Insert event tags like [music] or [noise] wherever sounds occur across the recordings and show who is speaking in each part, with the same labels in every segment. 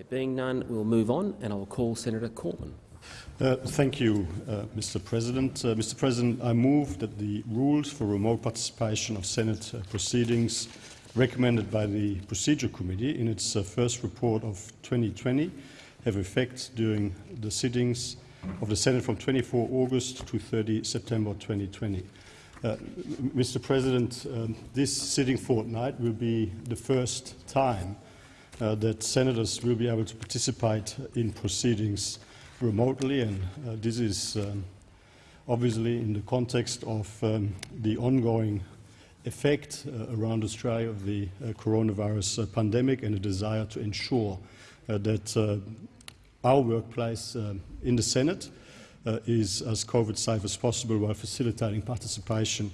Speaker 1: There being none, we'll move on, and I will call Senator Cormann.
Speaker 2: Uh, thank you, uh, Mr. President. Uh, Mr. President, I move that the rules for remote participation of Senate uh, proceedings recommended by the Procedure Committee in its uh, first report of 2020 have effect during the sittings of the Senate from 24 August to 30 September 2020. Uh, Mr. President, um, this sitting fortnight will be the first time uh, that senators will be able to participate in proceedings remotely, and uh, this is um, obviously in the context of um, the ongoing effect uh, around Australia of the uh, coronavirus uh, pandemic and a desire to ensure uh, that our workplace in the Senate is as COVID safe as possible while facilitating participation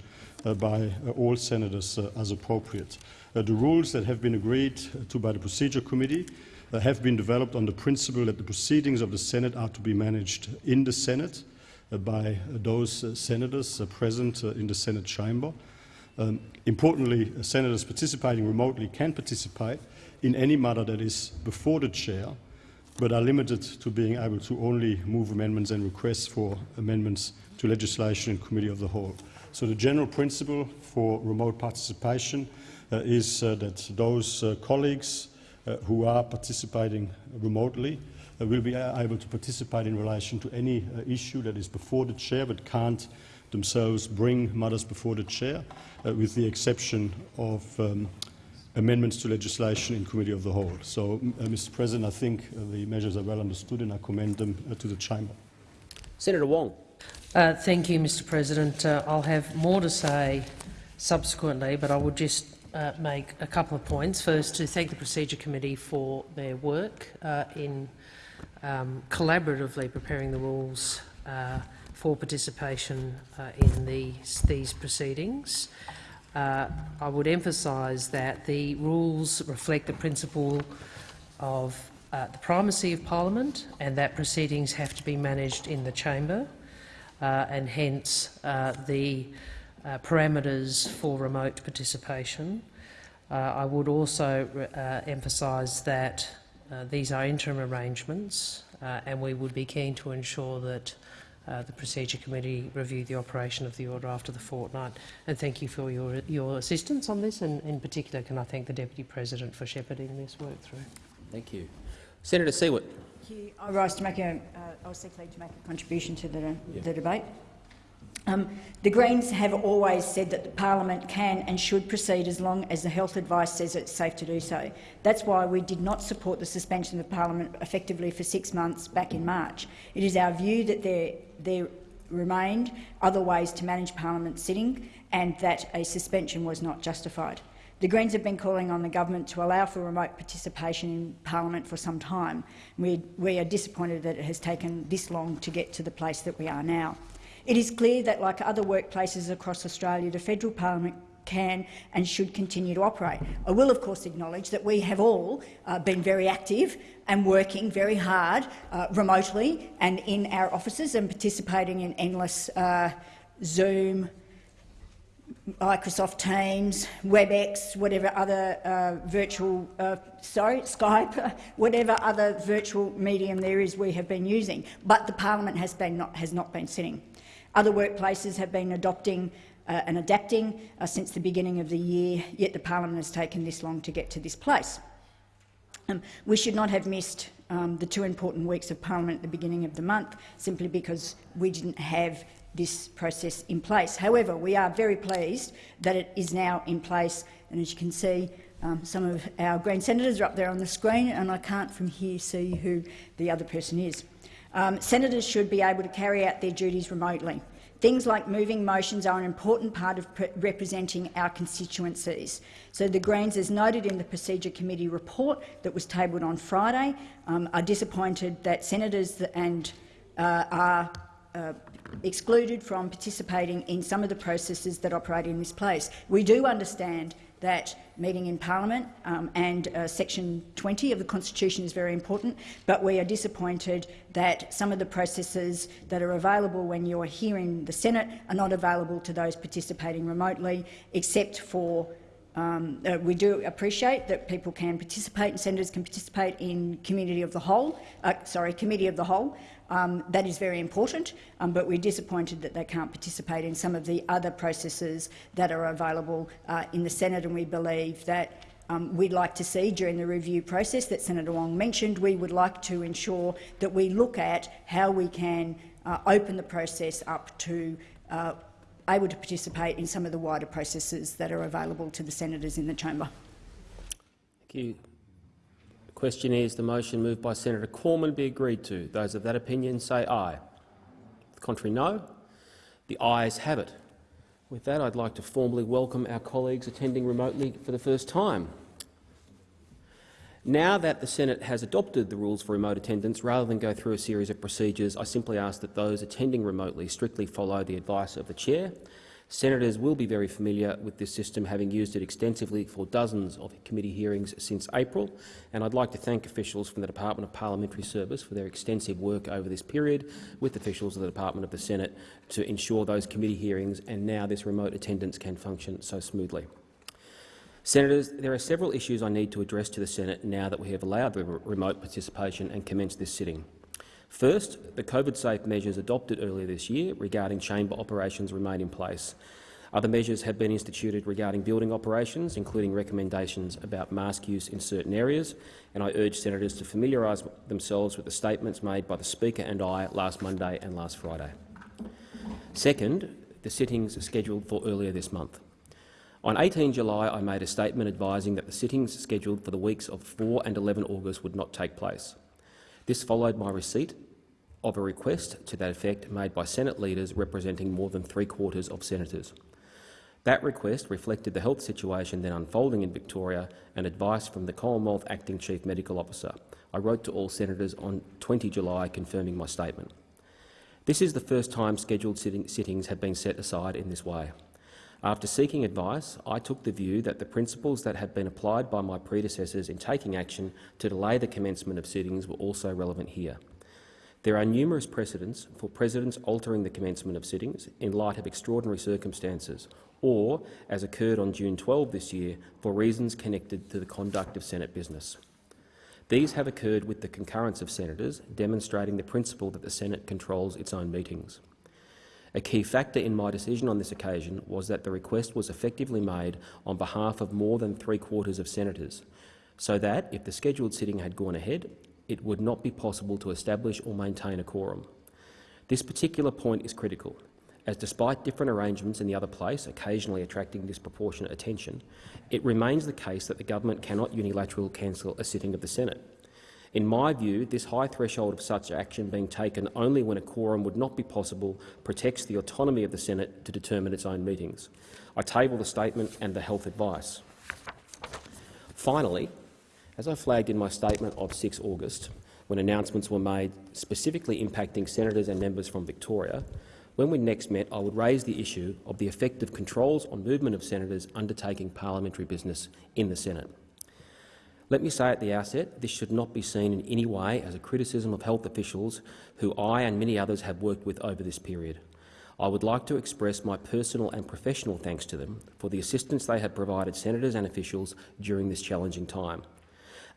Speaker 2: by all senators as appropriate. Uh, the rules that have been agreed uh, to by the Procedure Committee uh, have been developed on the principle that the proceedings of the Senate are to be managed in the Senate by those senators present in the Senate chamber. Um, importantly, senators participating remotely can participate in any matter that is before the chair, but are limited to being able to only move amendments and requests for amendments to legislation in committee of the whole. So the general principle for remote participation uh, is uh, that those uh, colleagues uh, who are participating remotely uh, will be able to participate in relation to any uh, issue that is before the chair but can't themselves bring matters before the chair, uh, with the exception of um, amendments to legislation in Committee of the Whole. So, uh, Mr President, I think uh, the measures are well understood and I commend them uh, to the chamber.
Speaker 1: Senator Wong.
Speaker 3: Uh, thank you, Mr President. Uh, I'll have more to say subsequently, but I would just make a couple of points. First, to thank the Procedure Committee for their work in um, collaboratively preparing the rules for participation uh, in these, proceedings. Uh, I would emphasise that the rules reflect the principle of uh, the primacy of parliament and that proceedings have to be managed in the chamber uh, and hence uh, the uh, parameters for remote participation. I would also emphasise that these are interim arrangements and we would be keen to ensure that uh, the Procedure Committee review the operation of the order after the fortnight. And thank you for your, your assistance on this, and in particular can I thank the Deputy President for shepherding this work through.
Speaker 1: Thank you. Senator Siewert.
Speaker 4: Thank you. I rise to make a, uh, I was seeking to make a contribution to the, yeah. the debate. Um, the Greens have always said that the parliament can and should proceed as long as the health advice says it's safe to do so. That's why we did not support the suspension of parliament effectively for six months back in March. It is our view that there, there remained other ways to manage parliament sitting and that a suspension was not justified. The Greens have been calling on the government to allow for remote participation in parliament for some time. We, we are disappointed that it has taken this long to get to the place that we are now. It is clear that, like other workplaces across Australia, the federal parliament can and should continue to operate. I will, of course, acknowledge that we have all uh, been very active and working very hard uh, remotely and in our offices and participating in endless uh, Zoom, Microsoft Teams, WebEx, whatever other uh, virtual, uh, sorry, [laughs] Skype, whatever other virtual medium there is we have been using. But the parliament has, been not, has not been sitting. Other workplaces have been adopting uh, and adapting uh, since the beginning of the year, yet the parliament has taken this long to get to this place. Um, we should not have missed um, the two important weeks of parliament at the beginning of the month simply because we didn't have this process in place. However, we are very pleased that it is now in place, and as you can see, um, some of our Green senators are up there on the screen, and I can't from here see who the other person is. Um, senators should be able to carry out their duties remotely. Things like moving motions are an important part of representing our constituencies. So the Greens, as noted in the Procedure Committee report that was tabled on Friday, um, are disappointed that senators and uh, are uh, excluded from participating in some of the processes that operate in this place. We do understand that meeting in parliament um, and uh, section 20 of the constitution is very important, but we are disappointed that some of the processes that are available when you're here in the Senate are not available to those participating remotely, except for um, uh, we do appreciate that people can participate and senators can participate in community of the whole. Uh, sorry, committee of the whole. Um, that is very important, um, but we're disappointed that they can't participate in some of the other processes that are available uh, in the Senate, and we believe that um, we'd like to see during the review process that Senator Wong mentioned. We would like to ensure that we look at how we can uh, open the process up to uh, able to participate in some of the wider processes that are available to the senators in the chamber.
Speaker 1: Thank you. The question is the motion moved by Senator Cormann be agreed to. Those of that opinion say aye. The contrary, no. The ayes have it. With that, I'd like to formally welcome our colleagues attending remotely for the first time. Now that the Senate has adopted the rules for remote attendance, rather than go through a series of procedures, I simply ask that those attending remotely strictly follow the advice of the chair. Senators will be very familiar with this system, having used it extensively for dozens of committee hearings since April, and I'd like to thank officials from the Department of Parliamentary Service for their extensive work over this period with officials of the Department of the Senate to ensure those committee hearings and now this remote attendance can function so smoothly. Senators, there are several issues I need to address to the Senate now that we have allowed the remote participation and commenced this sitting. First, the COVID-safe measures adopted earlier this year regarding chamber operations remain in place. Other measures have been instituted regarding building operations, including recommendations about mask use in certain areas, and I urge senators to familiarise themselves with the statements made by the Speaker and I last Monday and last Friday. Second, the sittings scheduled for earlier this month. On 18 July, I made a statement advising that the sittings scheduled for the weeks of 4 and 11 August would not take place. This followed my receipt of a request to that effect made by Senate leaders representing more than three-quarters of senators. That request reflected the health situation then unfolding in Victoria and advice from the Commonwealth Acting Chief Medical Officer. I wrote to all senators on 20 July confirming my statement. This is the first time scheduled sitting sittings have been set aside in this way. After seeking advice, I took the view that the principles that had been applied by my predecessors in taking action to delay the commencement of sittings were also relevant here. There are numerous precedents for presidents altering the commencement of sittings in light of extraordinary circumstances or, as occurred on June 12 this year, for reasons connected to the conduct of Senate business. These have occurred with the concurrence of senators, demonstrating the principle that the Senate controls its own meetings. A key factor in my decision on this occasion was that the request was effectively made on behalf of more than three-quarters of senators, so that, if the scheduled sitting had gone ahead, it would not be possible to establish or maintain a quorum. This particular point is critical, as despite different arrangements in the other place occasionally attracting disproportionate attention, it remains the case that the government cannot unilaterally cancel a sitting of the Senate. In my view, this high threshold of such action being taken only when a quorum would not be possible protects the autonomy of the Senate to determine its own meetings. I table the statement and the health advice. Finally, as I flagged in my statement of 6 August, when announcements were made specifically impacting senators and members from Victoria, when we next met, I would raise the issue of the effect of controls on movement of senators undertaking parliamentary business in the Senate. Let me say at the outset, this should not be seen in any way as a criticism of health officials who I and many others have worked with over this period. I would like to express my personal and professional thanks to them for the assistance they have provided senators and officials during this challenging time.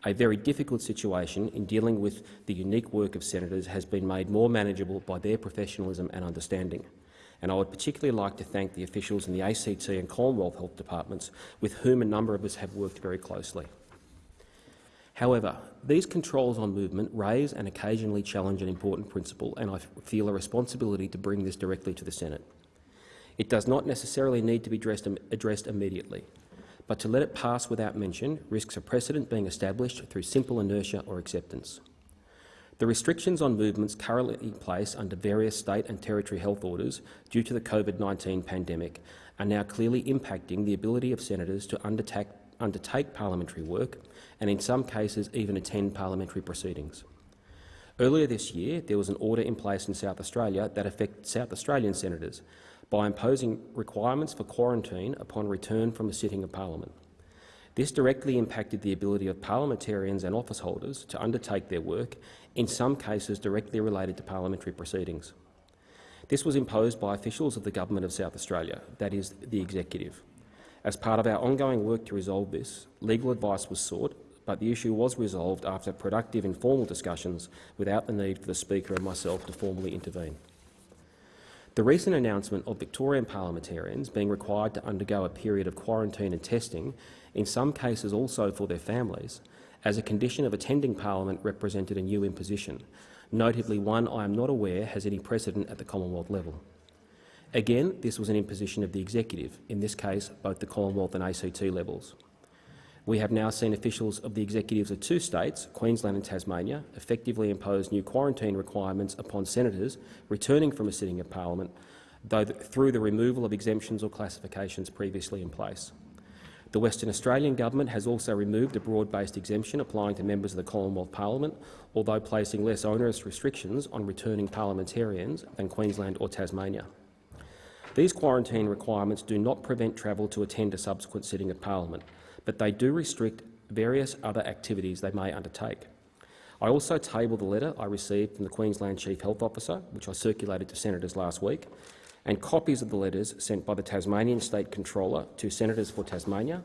Speaker 1: A very difficult situation in dealing with the unique work of senators has been made more manageable by their professionalism and understanding. And I would particularly like to thank the officials in the ACT and Commonwealth Health Departments, with whom a number of us have worked very closely. However, these controls on movement raise and occasionally challenge an important principle, and I feel a responsibility to bring this directly to the Senate. It does not necessarily need to be addressed, immediately, but to let it pass without mention risks a precedent being established through simple inertia or acceptance. The restrictions on movements currently in place under various state and territory health orders due to the COVID-19 pandemic are now clearly impacting the ability of senators to undertake, undertake parliamentary work and in some cases even attend parliamentary proceedings. Earlier this year, there was an order in place in South Australia that affected South Australian senators by imposing requirements for quarantine upon return from a sitting of parliament. This directly impacted the ability of parliamentarians and office holders to undertake their work, in some cases directly related to parliamentary proceedings. This was imposed by officials of the Government of South Australia, that is, the Executive. As part of our ongoing work to resolve this, legal advice was sought, but the issue was resolved after productive informal discussions without the need for the Speaker and myself to formally intervene. The recent announcement of Victorian parliamentarians being required to undergo a period of quarantine and testing, in some cases also for their families, as a condition of attending parliament represented a new imposition, notably one I am not aware has any precedent at the Commonwealth level. Again, this was an imposition of the executive, in this case both the Commonwealth and ACT levels. We have now seen officials of the executives of two states, Queensland and Tasmania, effectively impose new quarantine requirements upon senators returning from a sitting of parliament, though th through the removal of exemptions or classifications previously in place. The Western Australian government has also removed a broad-based exemption applying to members of the Commonwealth Parliament, although placing less onerous restrictions on returning parliamentarians than Queensland or Tasmania. These quarantine requirements do not prevent travel to attend a subsequent sitting of parliament, but they do restrict various other activities they may undertake. I also table the letter I received from the Queensland Chief Health Officer, which I circulated to senators last week, and copies of the letters sent by the Tasmanian State Controller to senators for Tasmania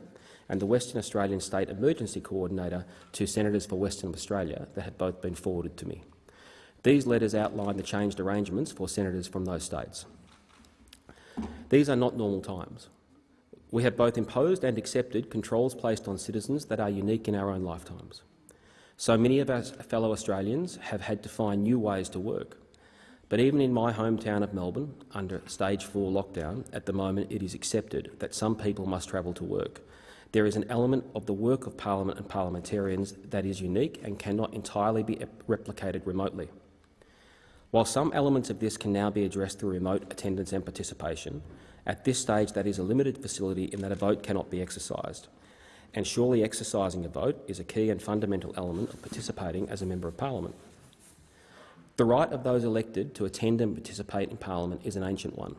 Speaker 1: and the Western Australian State Emergency Coordinator to senators for Western Australia that have both been forwarded to me. These letters outline the changed arrangements for senators from those states. These are not normal times. We have both imposed and accepted controls placed on citizens that are unique in our own lifetimes. So many of our fellow Australians have had to find new ways to work. But even in my hometown of Melbourne, under stage 4 lockdown, at the moment it is accepted that some people must travel to work. There is an element of the work of Parliament and parliamentarians that is unique and cannot entirely be replicated remotely. While some elements of this can now be addressed through remote attendance and participation, at this stage, that is a limited facility in that a vote cannot be exercised, and surely exercising a vote is a key and fundamental element of participating as a member of parliament. The right of those elected to attend and participate in parliament is an ancient one.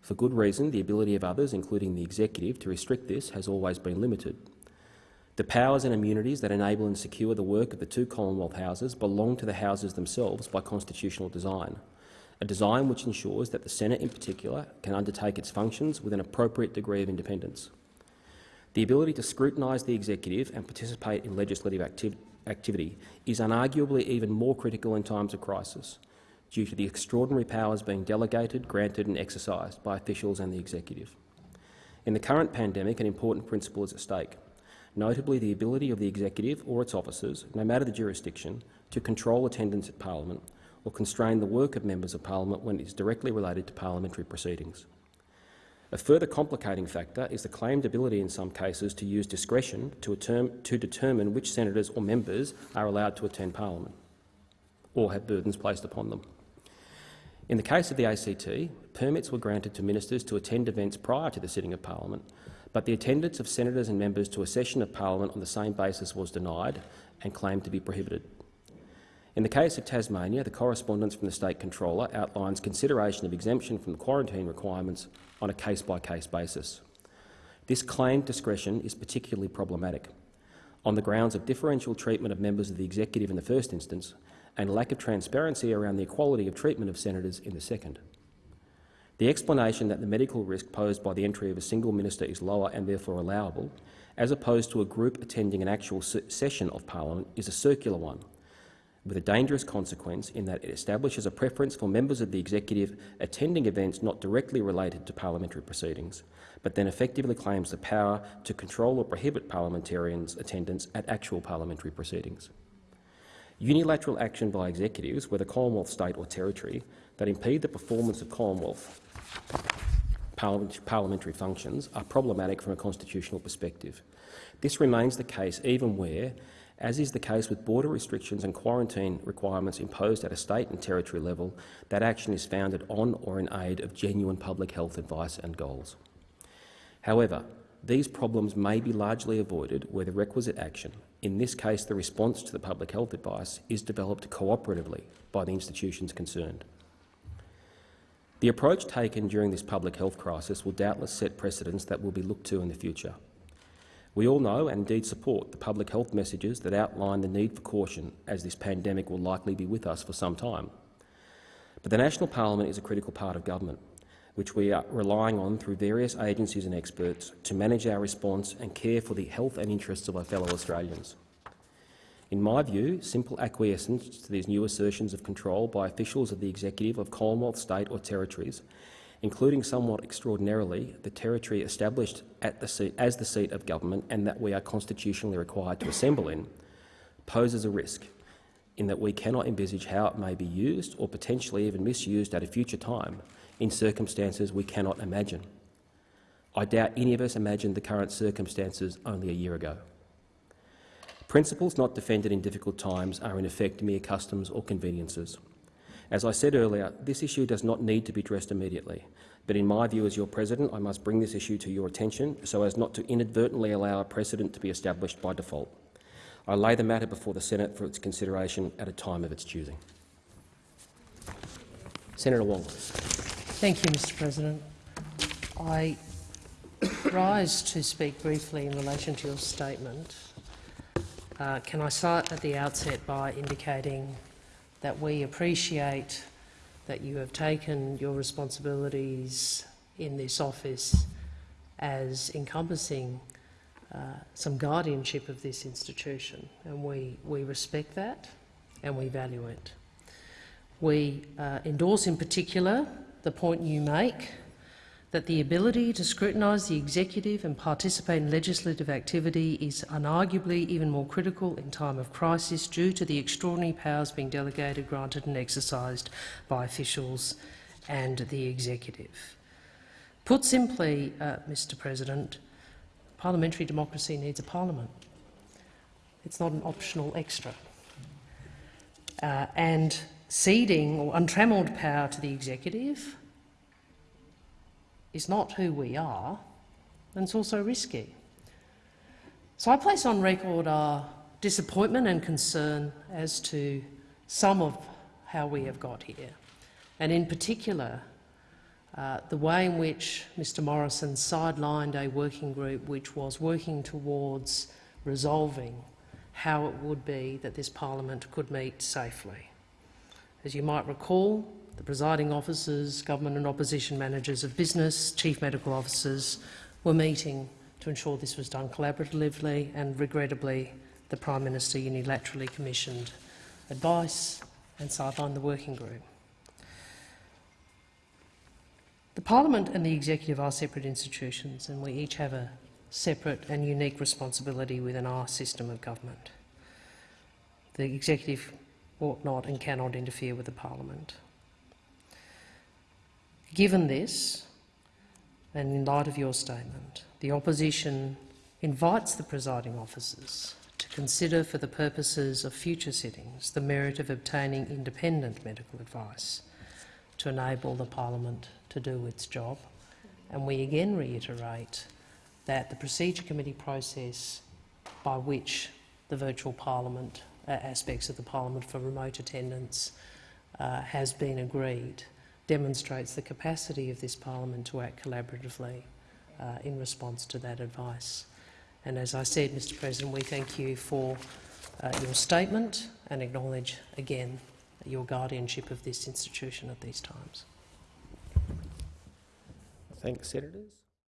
Speaker 1: For good reason, the ability of others, including the executive, to restrict this has always been limited. The powers and immunities that enable and secure the work of the two Commonwealth Houses belong to the Houses themselves by constitutional design a design which ensures that the Senate in particular can undertake its functions with an appropriate degree of independence. The ability to scrutinise the executive and participate in legislative activ activity is unarguably even more critical in times of crisis, due to the extraordinary powers being delegated, granted and exercised by officials and the executive. In the current pandemic, an important principle is at stake, notably the ability of the executive or its officers, no matter the jurisdiction, to control attendance at parliament or constrain the work of members of parliament when it is directly related to parliamentary proceedings. A further complicating factor is the claimed ability in some cases to use discretion to, to determine which senators or members are allowed to attend parliament or have burdens placed upon them. In the case of the ACT, permits were granted to ministers to attend events prior to the sitting of parliament, but the attendance of senators and members to a session of parliament on the same basis was denied and claimed to be prohibited. In the case of Tasmania, the correspondence from the State Controller outlines consideration of exemption from quarantine requirements on a case-by-case -case basis. This claimed discretion is particularly problematic on the grounds of differential treatment of members of the executive in the first instance and lack of transparency around the equality of treatment of senators in the second. The explanation that the medical risk posed by the entry of a single minister is lower and therefore allowable, as opposed to a group attending an actual session of parliament, is a circular one with a dangerous consequence in that it establishes a preference for members of the executive attending events not directly related to parliamentary proceedings, but then effectively claims the power to control or prohibit parliamentarians' attendance at actual parliamentary proceedings. Unilateral action by executives, whether Commonwealth, state or territory, that impede the performance of Commonwealth parliamentary functions are problematic from a constitutional perspective. This remains the case even where as is the case with border restrictions and quarantine requirements imposed at a state and territory level, that action is founded on or in aid of genuine public health advice and goals. However, these problems may be largely avoided where the requisite action, in this case the response to the public health advice, is developed cooperatively by the institutions concerned. The approach taken during this public health crisis will doubtless set precedents that will be looked to in the future. We all know and indeed support the public health messages that outline the need for caution as this pandemic will likely be with us for some time. But the National Parliament is a critical part of government. Which we are relying on through various agencies and experts to manage our response and care for the health and interests of our fellow Australians. In my view, simple acquiescence to these new assertions of control by officials of the executive of Commonwealth, state or territories, including somewhat extraordinarily the territory established the seat, as the seat of government and that we are constitutionally required to assemble in, poses a risk in that we cannot envisage how it may be used or potentially even misused at a future time in circumstances we cannot imagine. I doubt any of us imagined the current circumstances only a year ago. Principles not defended in difficult times are in effect mere customs or conveniences. As I said earlier, this issue does not need to be addressed immediately, but in my view as your President, I must bring this issue to your attention so as not to inadvertently allow a precedent to be established by default. I lay the matter before the Senate for its consideration at a time of its choosing. Senator Wong.
Speaker 3: Thank you, Mr President. I rise to speak briefly in relation to your statement. Uh, can I start at the outset by indicating that we appreciate that you have taken your responsibilities in this office as encompassing uh, some guardianship of this institution, and we, we respect that and we value it. We uh, endorse in particular the point you make that the ability to scrutinise the executive and participate in legislative activity is unarguably even more critical in time of crisis due to the extraordinary powers being delegated, granted and exercised by officials and the executive. Put simply, uh, Mr President, parliamentary democracy needs a parliament. It's not an optional extra. Uh, and ceding or untrammelled power to the executive is not who we are, and it's also risky. So I place on record our disappointment and concern as to some of how we have got here, and in particular uh, the way in which Mr Morrison sidelined a working group which was working towards resolving how it would be that this parliament could meet safely. As you might recall, the presiding officers, government and opposition managers of business, chief medical officers were meeting to ensure this was done collaboratively and regrettably the Prime Minister unilaterally commissioned advice and sidelined the working group. The Parliament and the Executive are separate institutions and we each have a separate and unique responsibility within our system of government. The Executive ought not and cannot interfere with the Parliament. Given this, and in light of your statement, the opposition invites the presiding officers to consider for the purposes of future sittings the merit of obtaining independent medical advice to enable the parliament to do its job. And we again reiterate that the procedure committee process by which the virtual parliament aspects of the parliament for remote attendance uh, has been agreed demonstrates the capacity of this parliament to act collaboratively uh, in response to that advice. And as I said, Mr President, we thank you for uh, your statement and acknowledge again your guardianship of this institution at these times.
Speaker 1: Thanks, Senators.